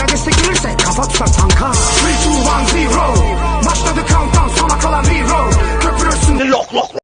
Bana destek kafa tutar tanka. 3, 2, 1, 0 Başladı countdown sona kalan hero Köpürürsün Lok lok